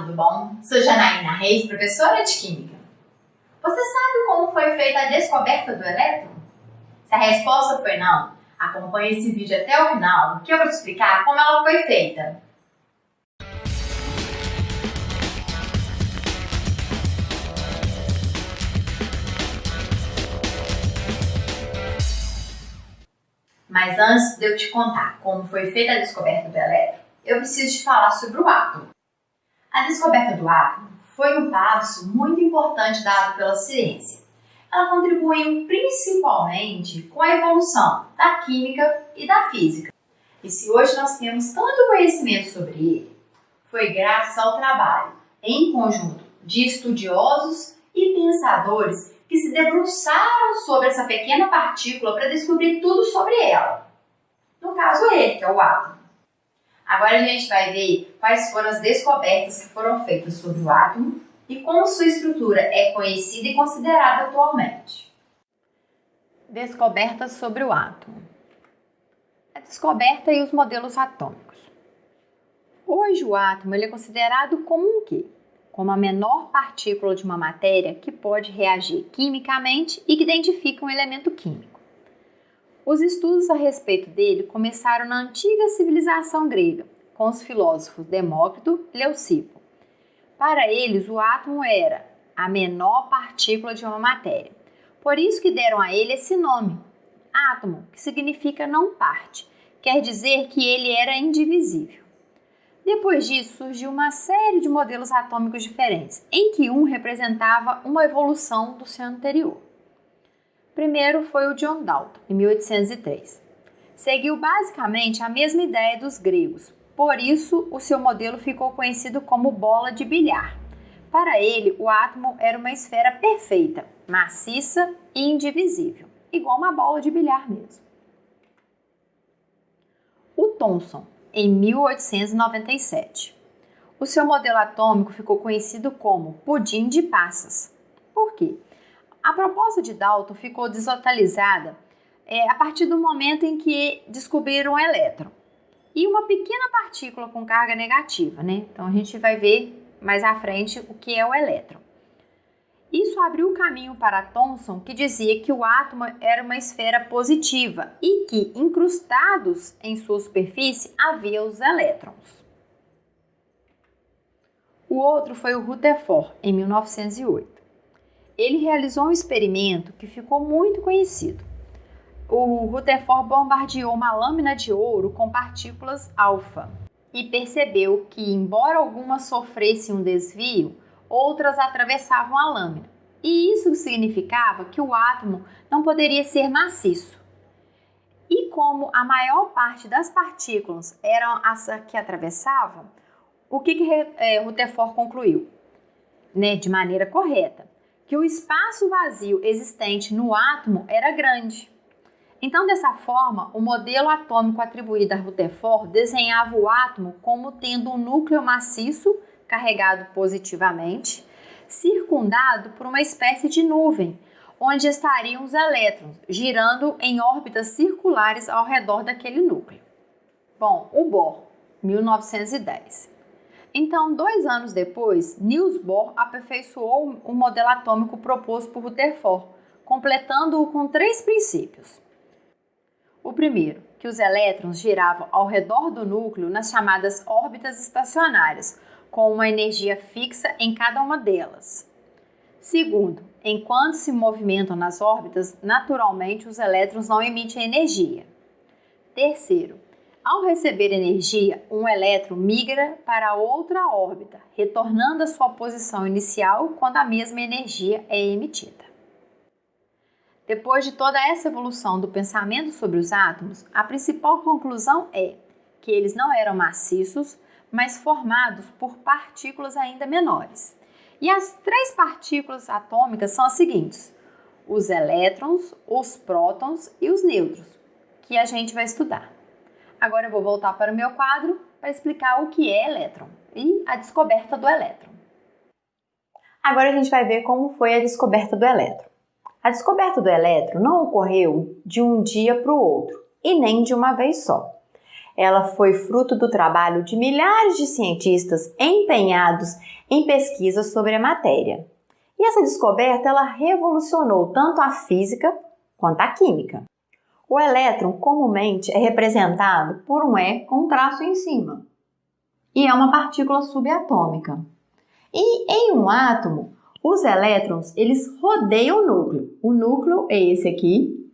tudo bom? Sou Janaína Reis, professora de Química. Você sabe como foi feita a descoberta do elétron? Se a resposta foi não, acompanhe esse vídeo até o final, que eu vou te explicar como ela foi feita. Mas antes de eu te contar como foi feita a descoberta do elétron, eu preciso te falar sobre o átomo. A descoberta do átomo foi um passo muito importante dado pela ciência. Ela contribuiu principalmente com a evolução da química e da física. E se hoje nós temos tanto conhecimento sobre ele, foi graças ao trabalho em conjunto de estudiosos e pensadores que se debruçaram sobre essa pequena partícula para descobrir tudo sobre ela. No caso, ele, que é o átomo. Agora a gente vai ver quais foram as descobertas que foram feitas sobre o átomo e como sua estrutura é conhecida e considerada atualmente. Descobertas sobre o átomo. A descoberta e os modelos atômicos. Hoje o átomo ele é considerado como um quê? Como a menor partícula de uma matéria que pode reagir quimicamente e que identifica um elemento químico. Os estudos a respeito dele começaram na antiga civilização grega, com os filósofos Demócrito e Leucipo. Para eles, o átomo era a menor partícula de uma matéria. Por isso que deram a ele esse nome, átomo, que significa não parte. Quer dizer que ele era indivisível. Depois disso, surgiu uma série de modelos atômicos diferentes, em que um representava uma evolução do seu anterior primeiro foi o John Dalton, em 1803. Seguiu basicamente a mesma ideia dos gregos, por isso o seu modelo ficou conhecido como bola de bilhar. Para ele, o átomo era uma esfera perfeita, maciça e indivisível, igual uma bola de bilhar mesmo. O Thomson, em 1897. O seu modelo atômico ficou conhecido como pudim de passas. Por quê? A proposta de Dalton ficou desatualizada é, a partir do momento em que descobriram o elétron e uma pequena partícula com carga negativa, né? Então a gente vai ver mais à frente o que é o elétron. Isso abriu o caminho para Thomson, que dizia que o átomo era uma esfera positiva e que, incrustados em sua superfície, havia os elétrons. O outro foi o Rutherford, em 1908 ele realizou um experimento que ficou muito conhecido. O Rutherford bombardeou uma lâmina de ouro com partículas alfa e percebeu que, embora algumas sofressem um desvio, outras atravessavam a lâmina. E isso significava que o átomo não poderia ser maciço. E como a maior parte das partículas eram as que atravessavam, o que, que é, Rutherford concluiu? Né, de maneira correta que o espaço vazio existente no átomo era grande. Então, dessa forma, o modelo atômico atribuído a Rutherford desenhava o átomo como tendo um núcleo maciço carregado positivamente, circundado por uma espécie de nuvem, onde estariam os elétrons girando em órbitas circulares ao redor daquele núcleo. Bom, o Bohr, 1910. Então, dois anos depois, Niels Bohr aperfeiçoou o modelo atômico proposto por Rutherford, completando-o com três princípios. O primeiro, que os elétrons giravam ao redor do núcleo nas chamadas órbitas estacionárias, com uma energia fixa em cada uma delas. Segundo, enquanto se movimentam nas órbitas, naturalmente os elétrons não emitem energia. Terceiro, ao receber energia, um elétron migra para outra órbita, retornando à sua posição inicial quando a mesma energia é emitida. Depois de toda essa evolução do pensamento sobre os átomos, a principal conclusão é que eles não eram maciços, mas formados por partículas ainda menores. E as três partículas atômicas são as seguintes: os elétrons, os prótons e os nêutrons, que a gente vai estudar. Agora eu vou voltar para o meu quadro para explicar o que é elétron e a descoberta do elétron. Agora a gente vai ver como foi a descoberta do elétron. A descoberta do elétron não ocorreu de um dia para o outro e nem de uma vez só. ela foi fruto do trabalho de milhares de cientistas empenhados em pesquisas sobre a matéria. E essa descoberta ela revolucionou tanto a física quanto a química. O elétron comumente é representado por um E com um traço em cima e é uma partícula subatômica. E em um átomo, os elétrons eles rodeiam o núcleo. O núcleo é esse aqui,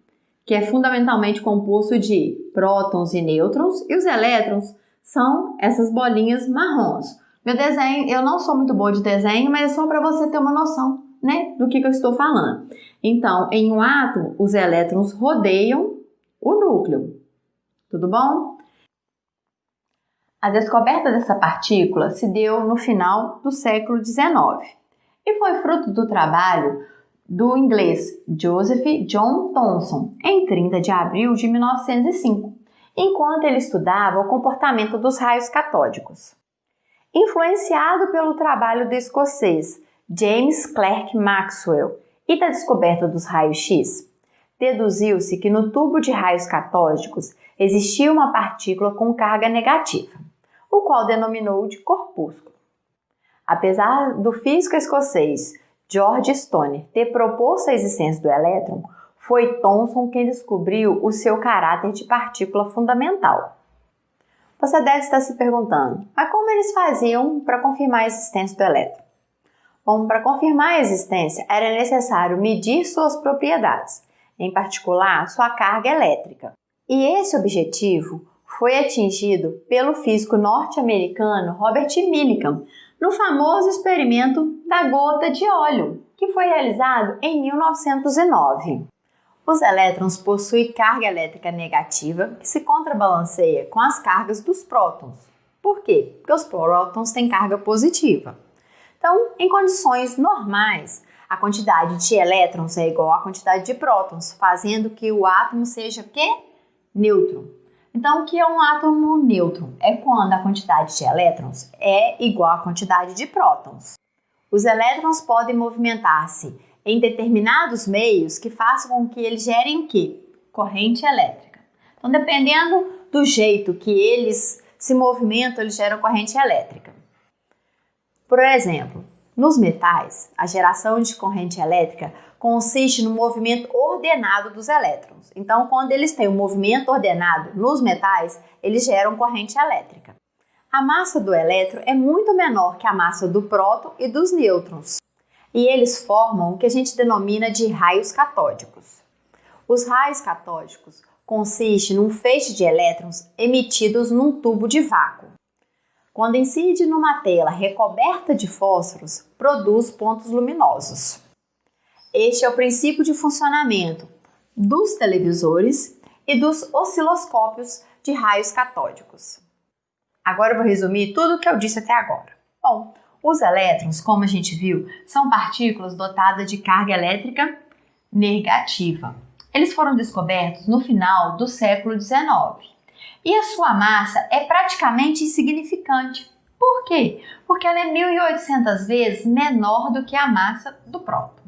que é fundamentalmente composto de prótons e nêutrons, e os elétrons são essas bolinhas marrons. Meu desenho, eu não sou muito boa de desenho, mas é só para você ter uma noção, né, do que, que eu estou falando. Então, em um átomo, os elétrons rodeiam o núcleo. Tudo bom? A descoberta dessa partícula se deu no final do século XIX e foi fruto do trabalho do inglês Joseph John Thomson em 30 de abril de 1905, enquanto ele estudava o comportamento dos raios catódicos. Influenciado pelo trabalho do escocês James Clerk Maxwell e da descoberta dos raios-x, deduziu-se que no tubo de raios catódicos existia uma partícula com carga negativa, o qual denominou de corpúsculo. Apesar do físico escocês George Stone ter proposto a existência do elétron, foi Thomson quem descobriu o seu caráter de partícula fundamental. Você deve estar se perguntando, mas como eles faziam para confirmar a existência do elétron? Bom, para confirmar a existência era necessário medir suas propriedades, em particular sua carga elétrica. E esse objetivo foi atingido pelo físico norte-americano Robert Millikan no famoso experimento da gota de óleo, que foi realizado em 1909. Os elétrons possuem carga elétrica negativa que se contrabalanceia com as cargas dos prótons. Por quê? Porque os prótons têm carga positiva. Então, em condições normais, a quantidade de elétrons é igual à quantidade de prótons, fazendo que o átomo seja que neutro. Então, o que é um átomo neutro? É quando a quantidade de elétrons é igual à quantidade de prótons. Os elétrons podem movimentar-se em determinados meios que façam com que eles gerem o quê? Corrente elétrica. Então, dependendo do jeito que eles se movimentam, eles geram corrente elétrica. Por exemplo, nos metais, a geração de corrente elétrica consiste no movimento ordenado dos elétrons. Então, quando eles têm um movimento ordenado nos metais, eles geram corrente elétrica. A massa do elétron é muito menor que a massa do próton e dos nêutrons e eles formam o que a gente denomina de raios catódicos. Os raios catódicos consistem num feixe de elétrons emitidos num tubo de vácuo. Quando incide numa tela recoberta de fósforos, produz pontos luminosos. Este é o princípio de funcionamento dos televisores e dos osciloscópios de raios catódicos. Agora eu vou resumir tudo o que eu disse até agora. Bom, os elétrons, como a gente viu, são partículas dotadas de carga elétrica negativa. Eles foram descobertos no final do século XIX e a sua massa é praticamente insignificante. Por quê? Porque ela é 1.800 vezes menor do que a massa do próton.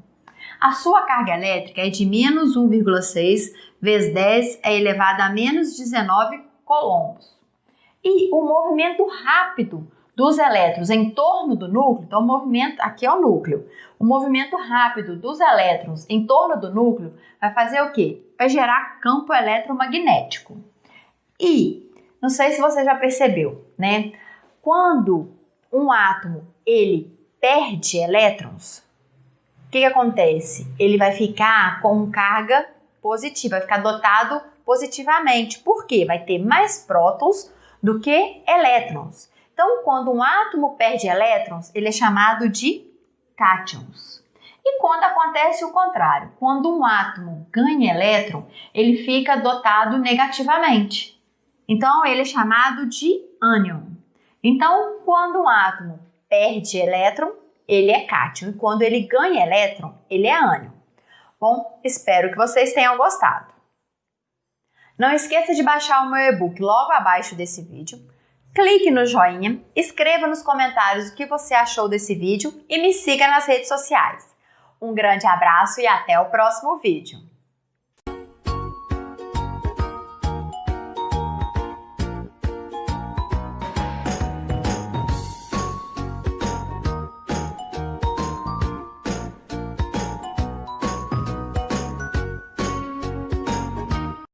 A sua carga elétrica é de menos 1,6 vezes 10 é elevada a menos 19 coulombs. E o movimento rápido dos elétrons em torno do núcleo, então o movimento, aqui é o núcleo, o movimento rápido dos elétrons em torno do núcleo vai fazer o quê? Vai gerar campo eletromagnético. E, não sei se você já percebeu, né? Quando um átomo ele perde elétrons, o que, que acontece? Ele vai ficar com carga positiva, vai ficar dotado positivamente. Por quê? Vai ter mais prótons do que elétrons. Então, quando um átomo perde elétrons, ele é chamado de cátions. E quando acontece o contrário, quando um átomo ganha elétron, ele fica dotado negativamente. Então, ele é chamado de ânion. Então, quando um átomo perde elétron, ele é cátion. E quando ele ganha elétron, ele é ânion. Bom, espero que vocês tenham gostado. Não esqueça de baixar o meu e-book logo abaixo desse vídeo clique no joinha, escreva nos comentários o que você achou desse vídeo e me siga nas redes sociais. Um grande abraço e até o próximo vídeo!